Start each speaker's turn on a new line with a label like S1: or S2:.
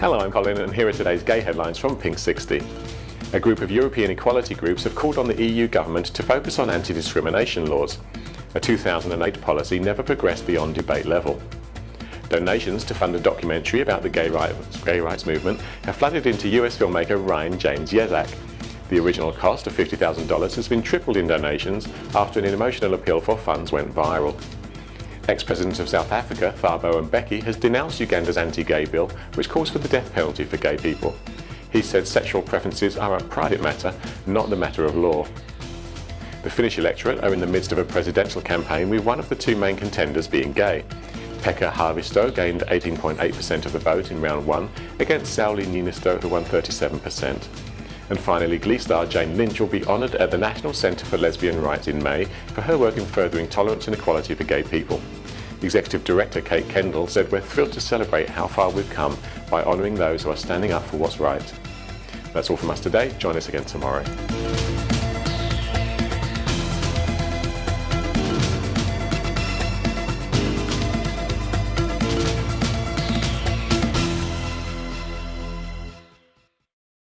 S1: Hello, I'm Colin and here are today's gay headlines from Pink 60. A group of European equality groups have called on the EU government to focus on anti-discrimination laws. A 2008 policy never progressed beyond debate level. Donations to fund a documentary about the gay rights, gay rights movement have flooded into US filmmaker Ryan James Yezak. The original cost of $50,000 has been tripled in donations after an emotional appeal for funds went viral. Ex-President of South Africa, Thabo Mbeki, has denounced Uganda's anti-gay bill, which calls for the death penalty for gay people. He said sexual preferences are a private matter, not the matter of law. The Finnish electorate are in the midst of a presidential campaign with one of the two main contenders being gay. Pekka Haavisto gained 18.8% of the vote in round one against Sauli Niinisto who won 37%. And finally, Glee star Jane Lynch will be honoured at the National Centre for Lesbian Rights in May for her work in furthering tolerance and equality for gay people. Executive Director Kate Kendall said we're thrilled to celebrate how far we've come by honouring those who are standing up for what's right. That's all from us today. Join us again tomorrow.